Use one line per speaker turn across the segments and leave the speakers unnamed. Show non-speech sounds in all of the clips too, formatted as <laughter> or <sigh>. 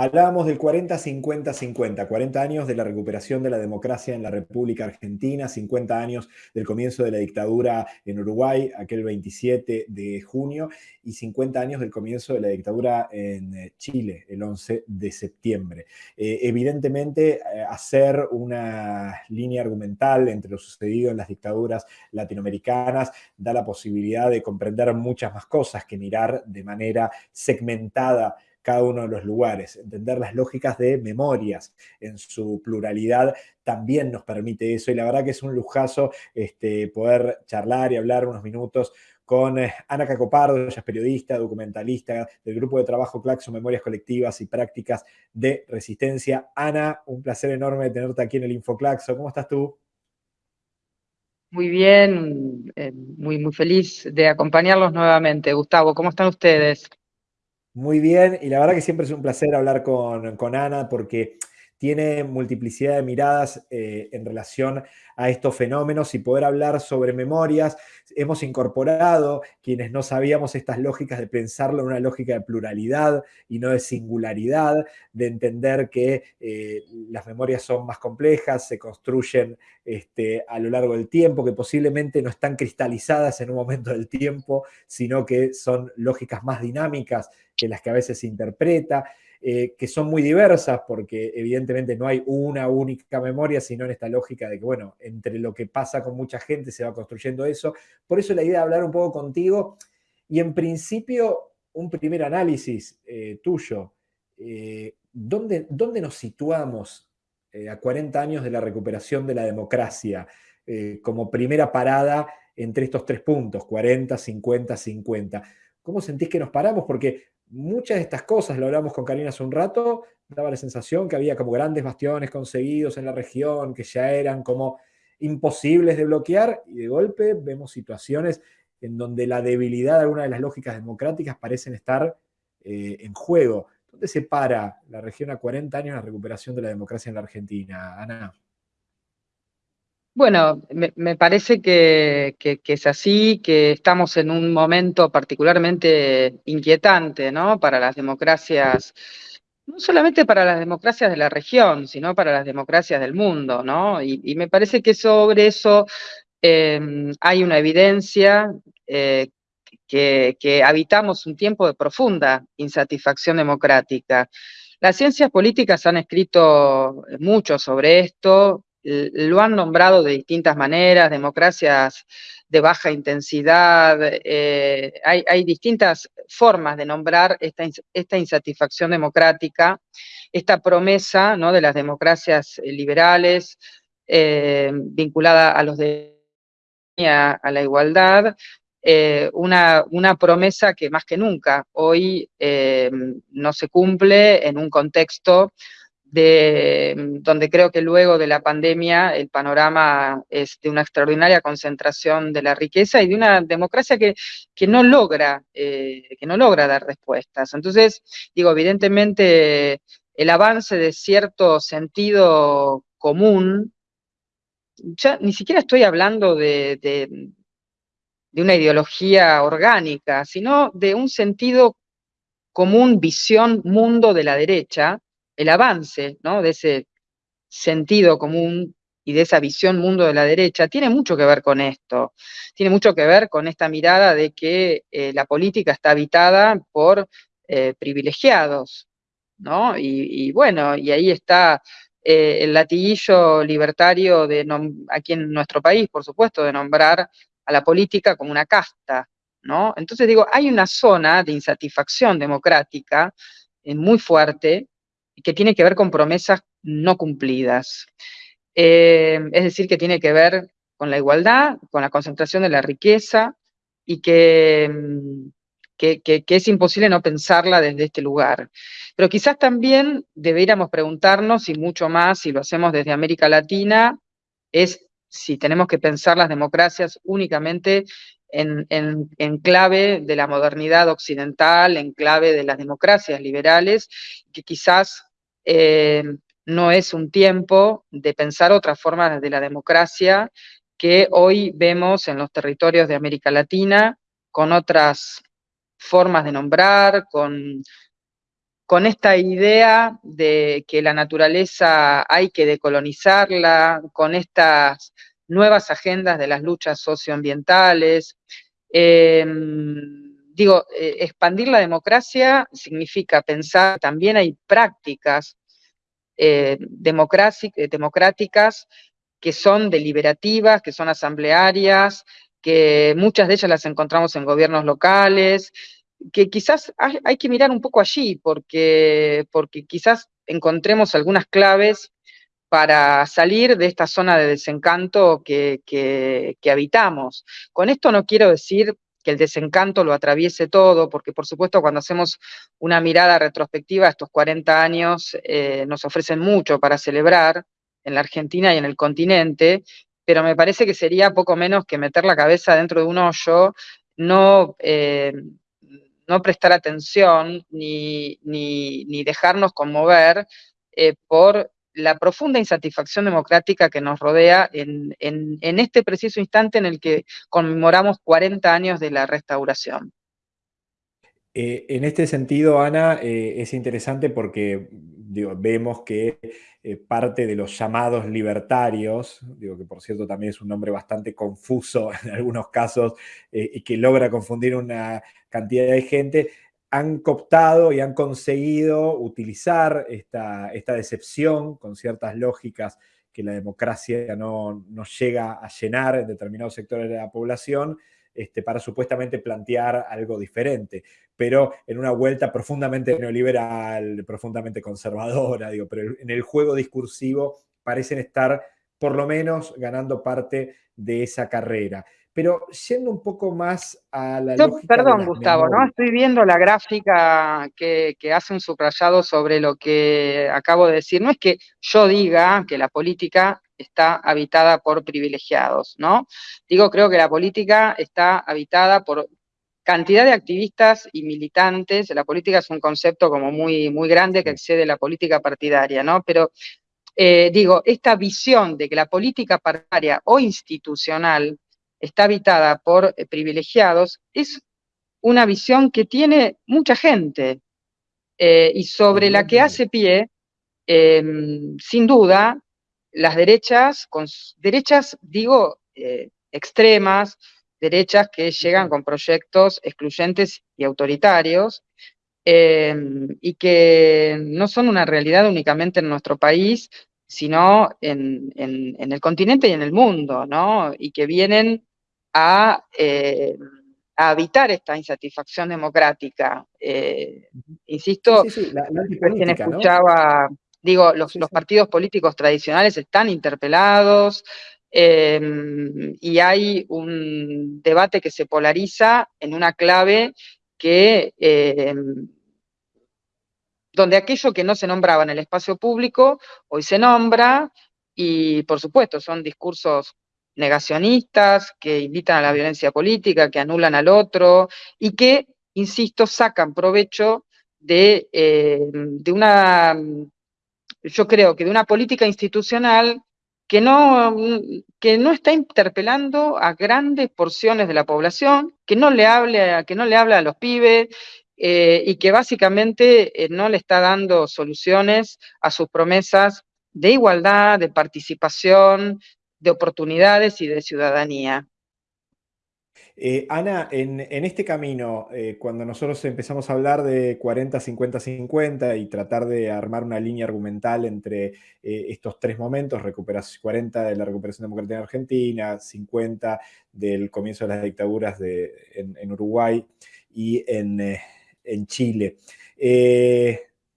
Hablábamos del 40-50-50, 40 años de la recuperación de la democracia en la República Argentina, 50 años del comienzo de la dictadura en Uruguay, aquel 27 de junio, y 50 años del comienzo de la dictadura en eh, Chile, el 11 de septiembre. Eh, evidentemente, eh, hacer una línea argumental entre lo sucedido en las dictaduras latinoamericanas da la posibilidad de comprender muchas más cosas que mirar de manera segmentada cada uno de los lugares. Entender las lógicas de memorias en su pluralidad también nos permite eso y la verdad que es un lujazo este, poder charlar y hablar unos minutos con eh, Ana Cacopardo, ella es periodista, documentalista del grupo de trabajo Claxo Memorias Colectivas y Prácticas de Resistencia. Ana, un placer enorme tenerte aquí en el InfoClaxo. ¿Cómo estás tú?
Muy bien, eh, muy, muy feliz de acompañarlos nuevamente. Gustavo, ¿cómo están ustedes?
Muy bien, y la verdad que siempre es un placer hablar con, Ana porque tiene multiplicidad de miradas eh, en relación a estos fenómenos y poder hablar sobre memorias. Hemos incorporado, quienes no sabíamos estas lógicas de pensarlo en una lógica de pluralidad y no de singularidad, de entender que eh, las memorias son más complejas, se construyen este, a lo largo del tiempo, que posiblemente no están cristalizadas en un momento del tiempo, sino que son lógicas más dinámicas que las que a veces se interpreta, eh, que son muy diversas porque evidentemente no hay una única memoria, sino en esta lógica de que, bueno, entre lo que pasa con mucha gente se va construyendo eso. Por eso la idea de hablar un poco contigo y en principio un primer análisis eh, tuyo. Eh, ¿dónde, ¿dónde, nos situamos a 40 años de la recuperación de la democracia como primera parada entre estos tres puntos, 40, 50, 50? ¿Cómo sentís que nos paramos? Porque muchas de estas cosas, lo hablamos con Karina hace un rato, daba la sensación que había como grandes bastiones conseguidos en la región, que ya eran como imposibles de bloquear, y de golpe vemos situaciones en donde la debilidad de alguna de las lógicas democráticas parecen estar eh, en juego. ¿Dónde se para la región a 40 años la recuperación de la democracia en la Argentina, Ana?
Bueno, me, parece que, es así, que estamos en un momento particularmente inquietante, ¿no? Para las democracias, no solamente para las democracias de la región, sino para las democracias del mundo, ¿no? Y, me parece que sobre eso em, hay una evidencia eh, que, que habitamos un tiempo de profunda insatisfacción democrática. Las ciencias políticas han escrito mucho sobre esto, lo han nombrado de distintas maneras, democracias de baja intensidad, eh, hay, distintas formas de nombrar esta, insatisfacción democrática, esta promesa ¿no? de las democracias liberales eh, vinculada a los de a, la igualdad, eh, una, una, promesa que más que nunca hoy no se cumple en un contexto de, donde creo que luego de la pandemia el panorama es de una extraordinaria concentración de la riqueza y de una democracia que, que no, logra, eh, que no logra dar respuestas. Entonces, digo, evidentemente el avance de cierto sentido común, ya ni siquiera estoy hablando de, de, de una ideología orgánica, sino de un sentido común, visión, mundo de la derecha, el avance ¿no? de ese sentido común y de esa visión mundo de la derecha tiene mucho que ver con esto, tiene mucho que ver con esta mirada de que eh, la política está habitada por eh, privilegiados, ¿no? Y, bueno, y ahí está eh, el latiguillo libertario de aquí en nuestro país, por supuesto, de nombrar a la política como una casta, ¿no? Entonces digo, hay una zona de insatisfacción democrática muy fuerte que tiene que ver con promesas no cumplidas. Eh, es decir, que tiene que ver con la igualdad, con la concentración de la riqueza y que, mm, que, es imposible no pensarla desde este lugar. Pero quizás también deberíamos preguntarnos, y mucho más si lo hacemos desde América Latina, es si tenemos que pensar las democracias únicamente en, en, clave de la modernidad occidental, en clave de las democracias liberales, que quizás eh, no es un tiempo de pensar otras formas de la democracia que hoy vemos en los territorios de América Latina, con otras formas de nombrar, con, con esta idea de que la naturaleza hay que decolonizarla, con estas nuevas agendas de las luchas socioambientales. Em, digo, eh, expandir la democracia significa pensar, también hay prácticas eh, democráticas que son deliberativas, que son asamblearias, que muchas de ellas las encontramos en gobiernos locales, que quizás hay, que mirar un poco allí, porque, porque quizás encontremos algunas claves para salir de esta zona de desencanto que, habitamos. Con esto no quiero decir que el desencanto lo atraviese todo, porque por supuesto cuando hacemos una mirada retrospectiva, estos 40 años eh, nos ofrecen mucho para celebrar en la Argentina y en el continente, pero me parece que sería poco menos que meter la cabeza dentro de un hoyo, no, eh, no prestar atención ni, ni, dejarnos conmover eh, por la profunda insatisfacción democrática que nos rodea en, este preciso instante en el que conmemoramos 40 años de la restauración.
Eh, en este sentido, Ana, eh, es interesante porque vemos que eh, parte de los llamados libertarios, digo que por cierto también es un nombre bastante confuso <laughs> en algunos casos y que logra confundir una cantidad de gente, han cooptado y han conseguido utilizar esta, decepción con ciertas lógicas que la democracia no, llega a llenar en determinados sectores de la población, este, para supuestamente plantear algo diferente, pero en una vuelta profundamente neoliberal, profundamente conservadora, digo, pero en el juego discursivo parecen estar por lo menos ganando parte de esa carrera. Pero siendo un poco más a la
lógica Perdón, Gustavo, ¿no? Estoy viendo la gráfica que, hace un subrayado sobre lo que acabo de decir. No es que yo diga que la política está habitada por privilegiados, ¿no? Digo, creo que la política está habitada por cantidad de activistas y militantes. La política es un concepto como muy, muy grande que excede la política partidaria, ¿no? Pero eh, digo, esta visión de que la política partidaria o institucional está habitada por eh, privilegiados, es una visión que tiene mucha gente eh, y sobre la que hace pie, em, sin duda, las derechas, con, derechas, digo, eh, extremas, derechas que llegan con proyectos excluyentes y autoritarios, em, y que no son una realidad únicamente en nuestro país, sino en, en, el continente y en el mundo, ¿no? Y que vienen eh, a, evitar esta insatisfacción democrática. Eh, insisto, quien escuchaba, digo, los, partidos políticos tradicionales están interpelados, em, y hay un debate que se polariza en una clave que em, donde aquello que no se nombraba en el espacio público hoy se nombra y por supuesto son discursos negacionistas, que invitan a la violencia política, que anulan al otro y que, insisto, sacan provecho de, eh, de una, yo creo que de una política institucional que no, que no está interpelando a grandes porciones de la población, que no le hable, que no le habla a los pibes, eh, y que básicamente eh, no le está dando soluciones a sus promesas de igualdad, de participación, de oportunidades y de ciudadanía.
Eh, Ana, en, este camino, eh, cuando nosotros empezamos a hablar de 40, 50, 50 y tratar de armar una línea argumental entre eh, estos tres momentos, 40 de la recuperación democrática en Argentina, 50 del comienzo de las dictaduras en, Uruguay y en, en Chile,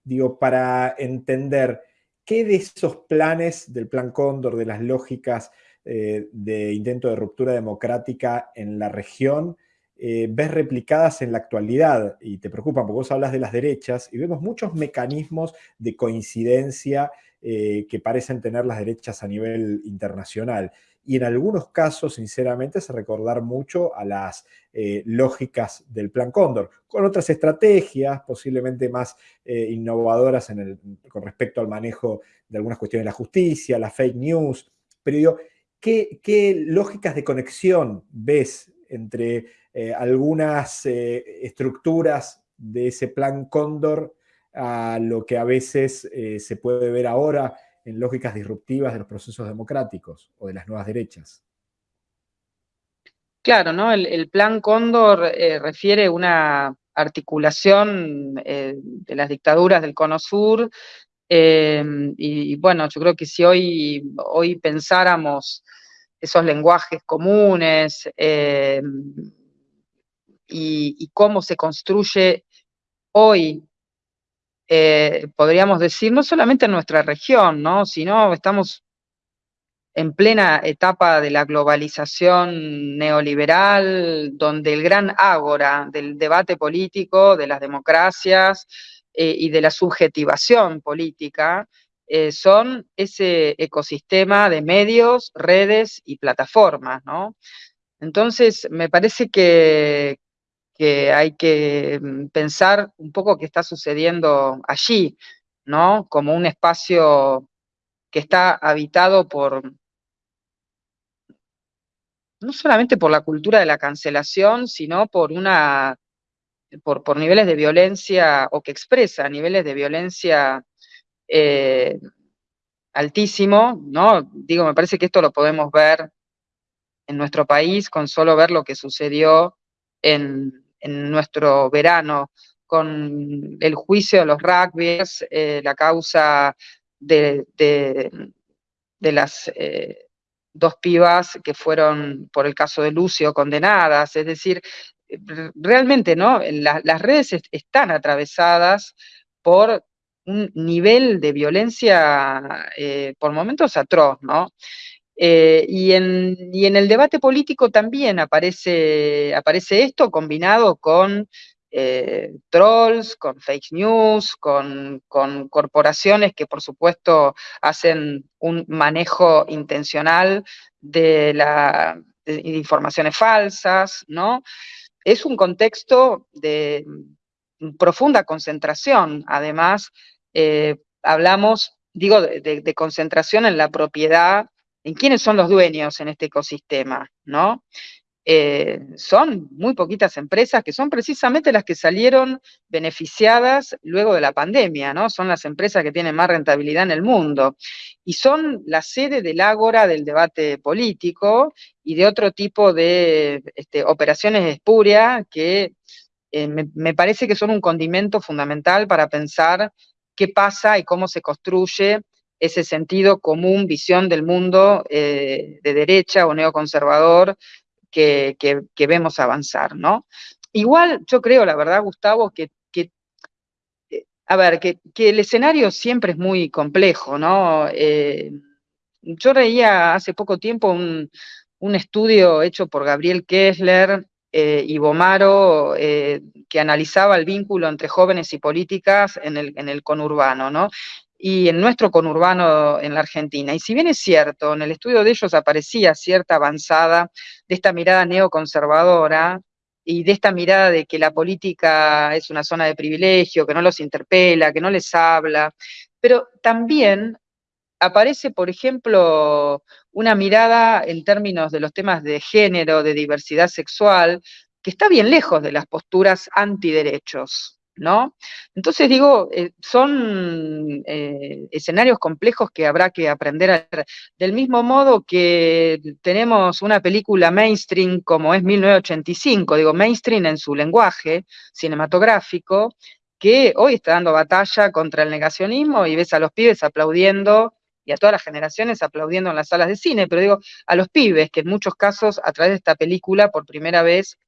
digo, para entender ¿Qué de esos planes del Plan Cóndor, de las lógicas eh, de intento de ruptura democrática en la región, eh, ves replicadas en la actualidad y te preocupan porque vos hablas de las derechas y vemos muchos mecanismos de coincidencia eh, que parecen tener las derechas a nivel internacional y en algunos casos, sinceramente, se recordar mucho a las eh, lógicas del Plan Cóndor, con otras estrategias posiblemente más eh, innovadoras con respecto al manejo de algunas cuestiones de la justicia, la fake news, pero digo, ¿qué, lógicas de conexión ves entre eh, algunas estructuras de ese Plan Cóndor a lo que a veces se puede ver ahora en lógicas disruptivas de los procesos democráticos o de las nuevas derechas.
Claro, ¿no? El, plan Cóndor eh, refiere una articulación eh, de las dictaduras del Cono Sur y, bueno, yo creo que si hoy, hoy pensáramos esos lenguajes comunes y, cómo se construye hoy eh, podríamos decir, no solamente en nuestra región, ¿no? sino estamos en plena etapa de la globalización neoliberal, donde el gran ágora del debate político, de las democracias eh, y de la subjetivación política, eh, son ese ecosistema de medios, redes y plataformas, ¿no? Entonces, me parece que, que hay que mm, pensar un poco qué está sucediendo allí, ¿no? Como un espacio que está habitado por, no solamente por la cultura de la cancelación, sino por una, por, niveles de violencia, o que expresa niveles de violencia eh, altísimo, ¿no? Digo, me parece que esto lo podemos ver en nuestro país con solo ver lo que sucedió en, en nuestro verano con el juicio de los rugbyers, eh, la causa de, de, las eh, dos pibas que fueron, por el caso de Lucio, condenadas. Es decir, realmente, ¿no? las redes están atravesadas por un nivel de violencia eh, por momentos atroz, ¿no? Eh, y, en, el debate político también aparece, aparece esto combinado con eh, trolls, con fake news, con, corporaciones que por supuesto hacen un manejo intencional de, la, informaciones falsas, ¿no? Es un contexto de profunda concentración, además, eh, hablamos, digo, de concentración en la propiedad en quiénes son los dueños en este ecosistema, ¿no? Eh, son muy poquitas empresas que son precisamente las que salieron beneficiadas luego de la pandemia, ¿no? Son las empresas que tienen más rentabilidad en el mundo y son la sede del ágora del debate político y de otro tipo de este, operaciones espurias que eh, me parece que son un condimento fundamental para pensar qué pasa y cómo se construye ese sentido común, visión del mundo eh, de derecha o neoconservador que, vemos avanzar, ¿no? Igual yo creo, la verdad, Gustavo, que, eh, a ver, que, el escenario siempre es muy complejo, ¿no? Eh, yo leía hace poco tiempo un, estudio hecho por Gabriel Kessler y Bomaro que analizaba el vínculo entre jóvenes y políticas en el, en el conurbano, ¿no? Y en nuestro conurbano en la Argentina. Y si bien es cierto, en el estudio de ellos aparecía cierta avanzada de esta mirada neoconservadora y de esta mirada de que la política es una zona de privilegio, que no los interpela, que no les habla, pero también aparece, por ejemplo, una mirada en términos de los temas de género, de diversidad sexual, que está bien lejos de las posturas antiderechos. ¿No? Entonces digo, eh, son eh, escenarios complejos que habrá que aprender a ver. Del mismo modo que tenemos una película mainstream como es 1985, digo mainstream en su lenguaje cinematográfico, que hoy está dando batalla contra el negacionismo y ves a los pibes aplaudiendo y a todas las generaciones aplaudiendo en las salas de cine, pero digo, a los pibes que en muchos casos a través de esta película por primera vez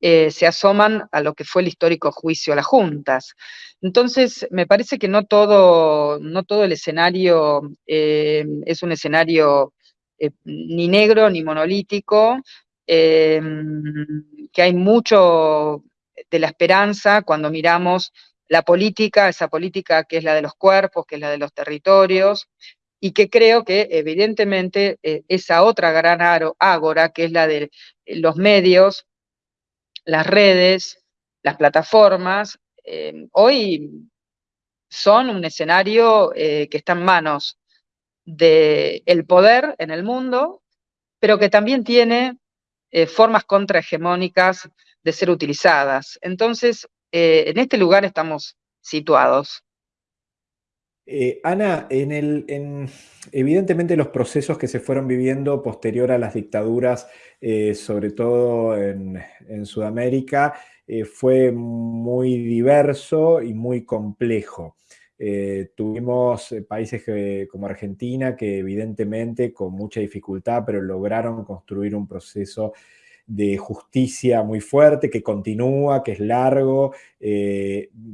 eh, se asoman a lo que fue el histórico juicio a las juntas. Entonces, me parece que no todo, no todo el escenario eh, es un escenario eh, ni negro ni monolítico, que hay mucho de la esperanza cuando miramos la política, esa política que es la de los cuerpos, que es la de los territorios, y que creo que evidentemente esa otra gran ágora, que es la de los medios, las redes, las plataformas, eh, hoy son un escenario eh, que está en manos del poder en el mundo, pero que también tiene eh, formas contrahegemónicas de ser utilizadas. Entonces, en este lugar estamos situados.
Eh, Ana, en evidentemente los procesos que se fueron viviendo posterior a las dictaduras, eh, sobre todo en, Sudamérica, eh, fue muy diverso y muy complejo. tuvimos países como Argentina que evidentemente con mucha dificultad, pero lograron construir un proceso de justicia muy fuerte, que continúa, que es largo,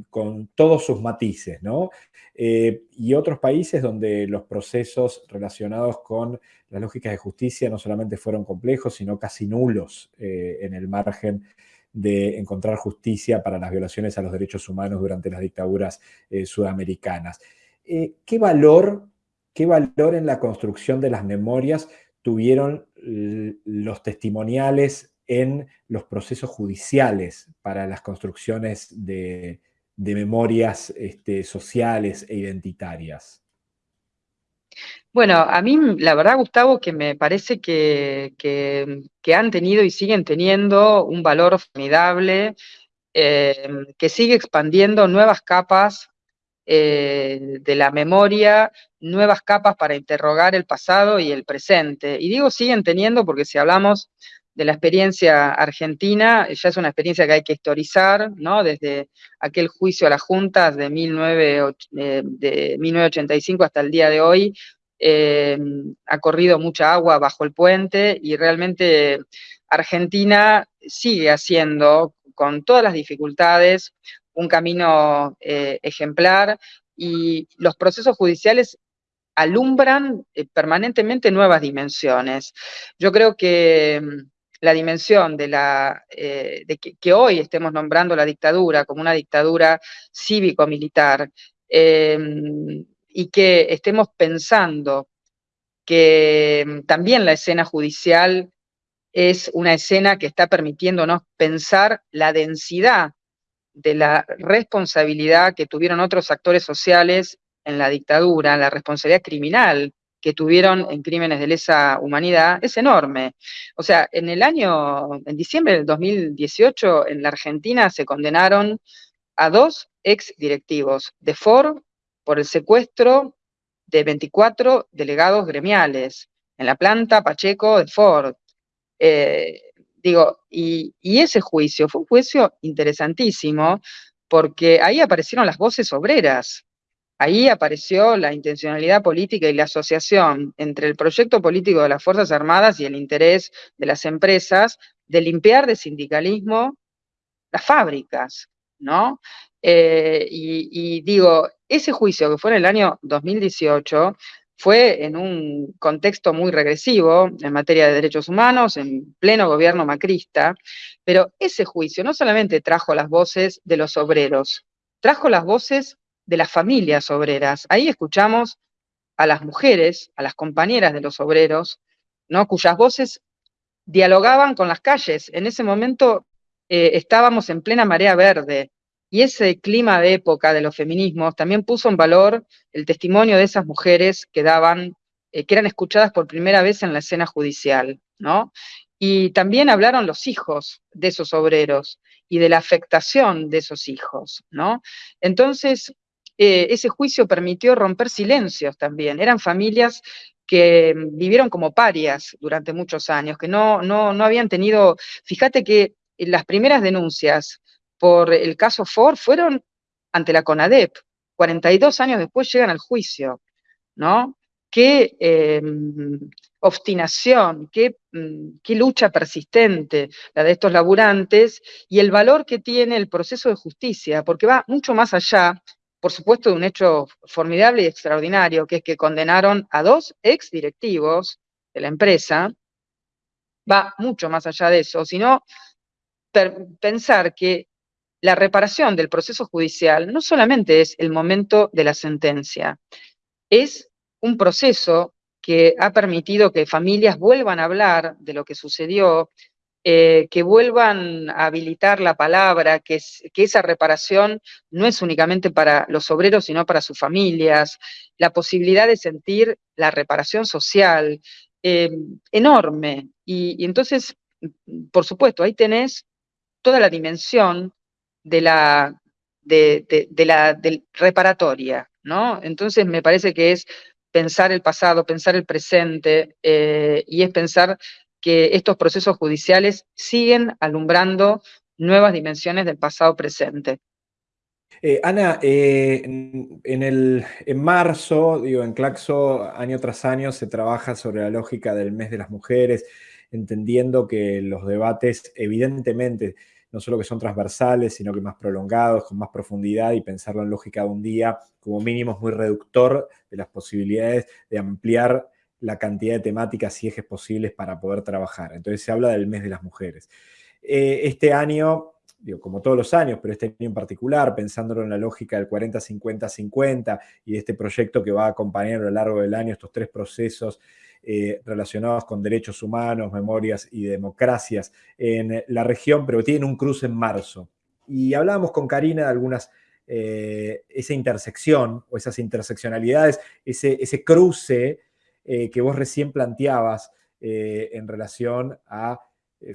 con todos sus matices, ¿no? Eh, y otros países donde los procesos relacionados con las lógicas de justicia no solamente fueron complejos, sino casi nulos eh, en el margen de encontrar justicia para las violaciones a los derechos humanos durante las dictaduras eh, sudamericanas. ¿qué, valor, ¿Qué valor en la construcción de las memorias tuvieron los testimoniales en los procesos judiciales para las construcciones de, memorias este, sociales e identitarias?
Bueno, a mí la verdad, Gustavo, que me parece que, han tenido y siguen teniendo un valor formidable, eh, que sigue expandiendo nuevas capas eh, de la memoria, nuevas capas para interrogar el pasado y el presente. Y digo siguen teniendo porque si hablamos de la experiencia argentina, ya es una experiencia que hay que historizar, ¿no? Desde aquel juicio a las juntas de, 1985 eh, hasta el día de hoy, eh, ha corrido mucha agua bajo el puente y realmente Argentina sigue haciendo, con todas las dificultades, un camino eh, ejemplar y los procesos judiciales alumbran permanentemente nuevas dimensiones. Yo creo que la dimensión de, la, eh, de que, hoy estemos nombrando la dictadura como una dictadura cívico-militar em, y que estemos pensando que em, también la escena judicial es una escena que está permitiéndonos pensar la densidad de la responsabilidad que tuvieron otros actores sociales en la dictadura, la responsabilidad criminal que tuvieron en crímenes de lesa humanidad es enorme. O sea, en el año, en diciembre del 2018, en la Argentina se condenaron a dos ex directivos de Ford por el secuestro de 24 delegados gremiales en la planta Pacheco de Ford. Eh, digo, y, y ese juicio fue un juicio interesantísimo porque ahí aparecieron las voces obreras, Ahí apareció la intencionalidad política y la asociación entre el proyecto político de las Fuerzas Armadas y el interés de las empresas de limpiar de sindicalismo las fábricas, ¿no? Eh, y, digo, ese juicio que fue en el año 2018 fue en un contexto muy regresivo en materia de derechos humanos, en pleno gobierno macrista, pero ese juicio no solamente trajo las voces de los obreros, trajo las voces de las familias obreras. Ahí escuchamos a las mujeres, a las compañeras de los obreros, ¿no? cuyas voces dialogaban con las calles. En ese momento eh, estábamos en plena marea verde y ese clima de época de los feminismos también puso en valor el testimonio de esas mujeres que daban, eh, que eran escuchadas por primera vez en la escena judicial, ¿no? Y también hablaron los hijos de esos obreros y de la afectación de esos hijos, ¿no? Entonces, eh, ese juicio permitió romper silencios también. Eran familias que vivieron como parias durante muchos años, que no, no, no habían tenido, fíjate que las primeras denuncias por el caso Ford fueron ante la CONADEP, 42 años después llegan al juicio, ¿no? Qué em, obstinación, qué, mm, qué, lucha persistente la de estos laburantes y el valor que tiene el proceso de justicia, porque va mucho más allá por supuesto, de un hecho formidable y extraordinario, que es que condenaron a dos ex directivos de la empresa, va mucho más allá de eso, sino pensar que la reparación del proceso judicial no solamente es el momento de la sentencia, es un proceso que ha permitido que familias vuelvan a hablar de lo que sucedió, eh, que vuelvan a habilitar la palabra, que, esa reparación no es únicamente para los obreros, sino para sus familias, la posibilidad de sentir la reparación social, eh, enorme. Y, entonces, por supuesto, ahí tenés toda la dimensión de la, de, la reparatoria, ¿no? Entonces me parece que es pensar el pasado, pensar el presente, eh, y es pensar que estos procesos judiciales siguen alumbrando nuevas dimensiones del pasado presente.
Eh, Ana, eh, en, el, en marzo, digo, en Claxo, año tras año se trabaja sobre la lógica del mes de las mujeres, entendiendo que los debates, evidentemente, no solo que son transversales, sino que más prolongados, con más profundidad y pensarlo en lógica de un día, como mínimo es muy reductor de las posibilidades de ampliar la cantidad de temáticas y ejes posibles para poder trabajar. Entonces se habla del mes de las mujeres. Eh, este año, digo, como todos los años, pero este año en particular, pensándolo en la lógica del 40-50-50 y de este proyecto que va a acompañar a lo largo del año estos tres procesos eh, relacionados con derechos humanos, memorias y democracias en la región, pero tienen un cruce en marzo. Y hablábamos con Karina de algunas, eh, esa intersección o esas interseccionalidades, ese, ese cruce eh, que vos recién planteabas en relación a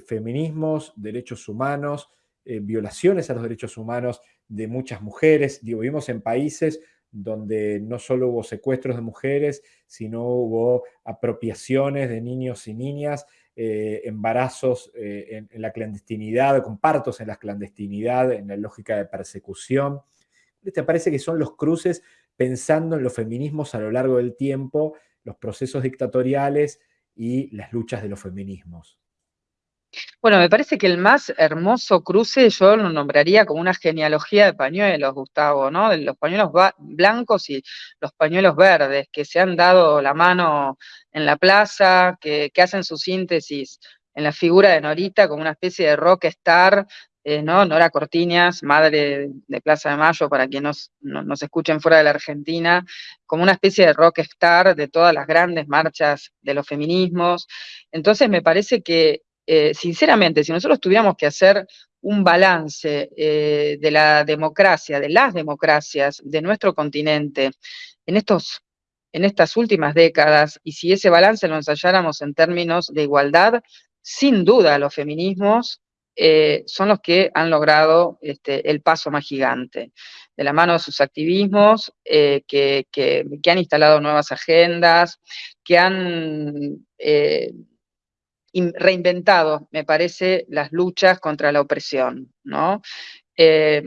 feminismos, derechos humanos, violaciones a los derechos humanos de muchas mujeres. Vivimos en países donde no solo hubo secuestros de mujeres, sino hubo apropiaciones de niños y niñas, eh, embarazos eh, en, la clandestinidad, compartos en la clandestinidad, en la lógica de persecución. ¿Te parece que son los cruces pensando en los feminismos a lo largo del tiempo, los procesos dictatoriales y las luchas de los feminismos?
Bueno, me parece que el más hermoso cruce yo lo nombraría como una genealogía de pañuelos, Gustavo, ¿no? De los pañuelos blancos y los pañuelos verdes, que se han dado la mano en la plaza, que, hacen su síntesis en la figura de Norita como una especie de rock star, eh, ¿no? Nora Cortiñas, madre de Plaza de Mayo, para quienes nos, nos escuchen fuera de la Argentina, como una especie de rock star de todas las grandes marchas de los feminismos. Entonces me parece que eh, sinceramente, si nosotros tuviéramos que hacer un balance eh, de la democracia, de las democracias de nuestro continente en, estos, en estas últimas décadas, y si ese balance lo ensayáramos en términos de igualdad, sin duda los feminismos eh, son los que han logrado este, el paso más gigante, de la mano de sus activismos, que, han instalado nuevas agendas, que han reinventado, me parece, las luchas contra la opresión, ¿no? Eh,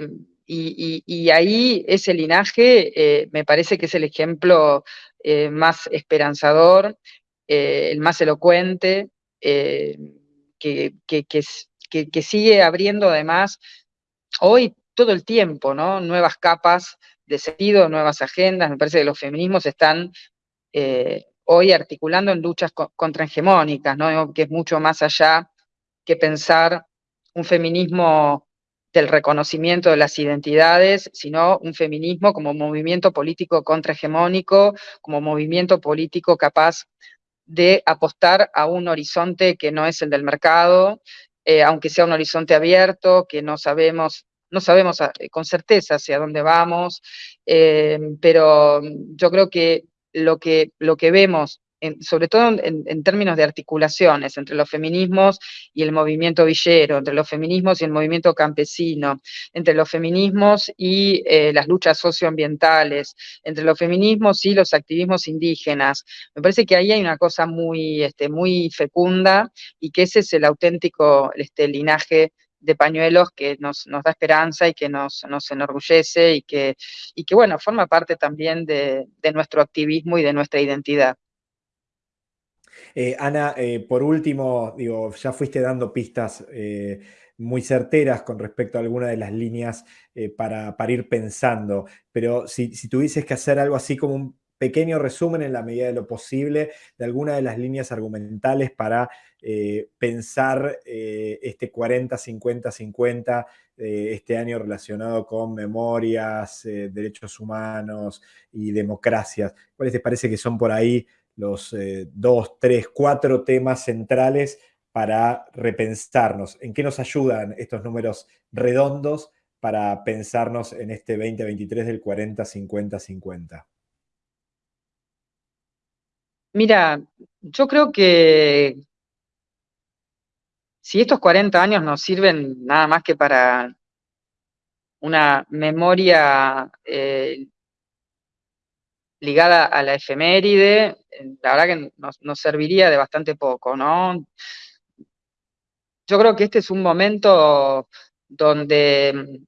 y, ahí ese linaje eh, me parece que es el ejemplo eh, más esperanzador, el más elocuente, que, que, sigue abriendo además hoy todo el tiempo, ¿no? Nuevas capas de sentido, nuevas agendas. Me parece que los feminismos están hoy articulando en luchas contrahegemónicas, ¿no? que es mucho más allá que pensar un feminismo del reconocimiento de las identidades, sino un feminismo como movimiento político contrahegemónico, como movimiento político capaz de apostar a un horizonte que no es el del mercado, eh, aunque sea un horizonte abierto, que no sabemos, no sabemos ah, con certeza hacia dónde vamos, eh, pero yo creo que lo que, lo que vemos, sobre todo en, términos de articulaciones entre los feminismos y el movimiento villero, entre los feminismos y el movimiento campesino, entre los feminismos y eh, las luchas socioambientales, entre los feminismos y los activismos indígenas. Me parece que ahí hay una cosa muy, este, muy fecunda y que ese es el auténtico este, linaje de pañuelos que nos, da esperanza y que nos, enorgullece y que, y que, bueno, forma parte también de, nuestro activismo y de nuestra identidad.
Eh, Ana, eh, por último, digo, ya fuiste dando pistas eh, muy certeras con respecto a alguna de las líneas para, para, ir pensando, pero si, si tuvieses que hacer algo así como un pequeño resumen en la medida de lo posible de alguna de las líneas argumentales para eh, pensar eh, este 40, 50, 50 este año relacionado con memorias, eh, derechos humanos y democracias. ¿Cuáles te parece que son por ahí los dos, tres, cuatro temas centrales para repensarnos? ¿En qué nos ayudan estos números redondos para pensarnos en este 2023 del 40, 50, 50?
Mira, yo creo que si estos 40 años nos sirven nada más que para una memoria eh, ligada a la efeméride, la verdad que nos, serviría de bastante poco, ¿no? Yo creo que este es un momento donde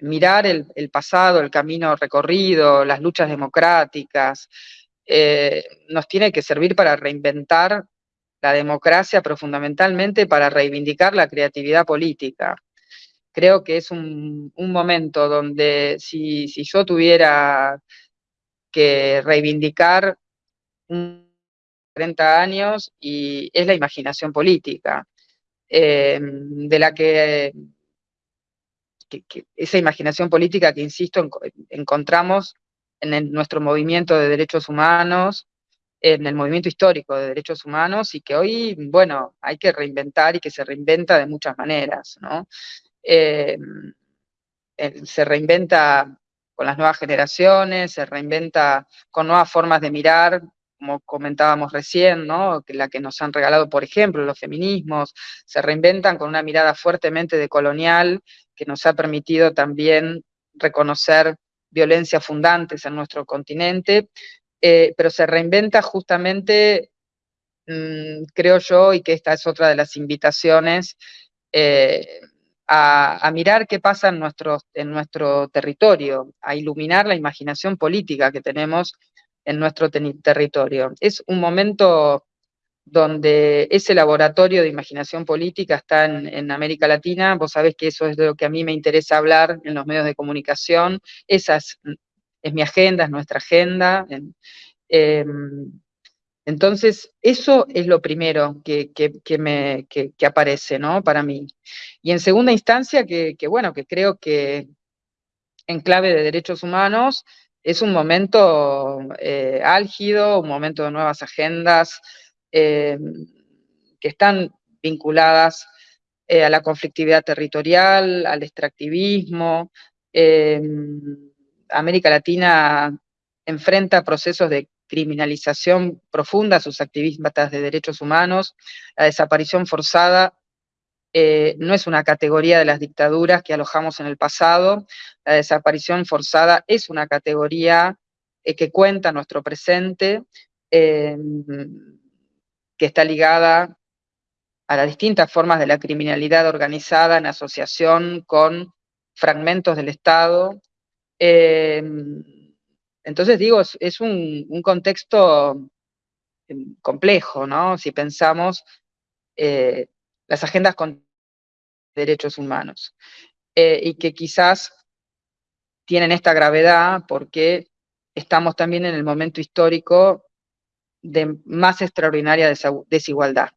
mirar el, pasado, el camino recorrido, las luchas democráticas, eh, nos tiene que servir para reinventar la democracia, pero fundamentalmente para reivindicar la creatividad política. Creo que es un, momento donde si, si, yo tuviera que reivindicar 30 años y es la imaginación política, eh, de la que, esa imaginación política que, insisto, encontramos en nuestro movimiento de derechos humanos, en el movimiento histórico de derechos humanos y que hoy, bueno, hay que reinventar y que se reinventa de muchas maneras, ¿no? Eh, se reinventa con las nuevas generaciones, se reinventa con nuevas formas de mirar, como comentábamos recién, ¿no? la que nos han regalado, por ejemplo, los feminismos, se reinventan con una mirada fuertemente decolonial que nos ha permitido también reconocer violencias fundantes en nuestro continente, eh, pero se reinventa justamente, mm, creo yo, y que esta es otra de las invitaciones, eh, a, mirar qué pasa en nuestro, en nuestro territorio, a iluminar la imaginación política que tenemos en nuestro territorio. Es un momento donde ese laboratorio de imaginación política está en, América Latina, vos sabés que eso es de lo que a mí me interesa hablar en los medios de comunicación, esa es, mi agenda, es nuestra agenda. Em, entonces, eso es lo primero que, me, aparece, ¿no? Para mí. Y en segunda instancia, que, bueno, que creo que en clave de derechos humanos es un momento eh, álgido, un momento de nuevas agendas eh, que están vinculadas eh, a la conflictividad territorial, al extractivismo. América Latina enfrenta procesos de criminalización profunda a sus activistas de derechos humanos. La desaparición forzada eh, no es una categoría de las dictaduras que alojamos en el pasado, la desaparición forzada es una categoría eh, que cuenta nuestro presente, que está ligada a las distintas formas de la criminalidad organizada en asociación con fragmentos del Estado. Em, entonces digo, es, un, contexto em, complejo, ¿no? Si pensamos eh, las agendas con derechos humanos, eh, y que quizás tienen esta gravedad porque estamos también en el momento histórico de más extraordinaria desigualdad.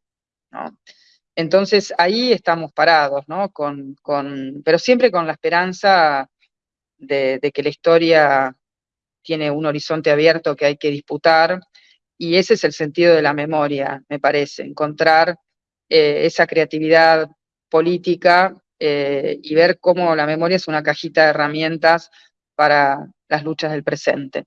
Entonces ahí estamos parados, ¿no? Con, pero siempre con la esperanza de, que la historia tiene un horizonte abierto que hay que disputar, y ese es el sentido de la memoria, me parece, encontrar eh, esa creatividad política eh, y ver cómo la memoria es una cajita de herramientas para las luchas del presente.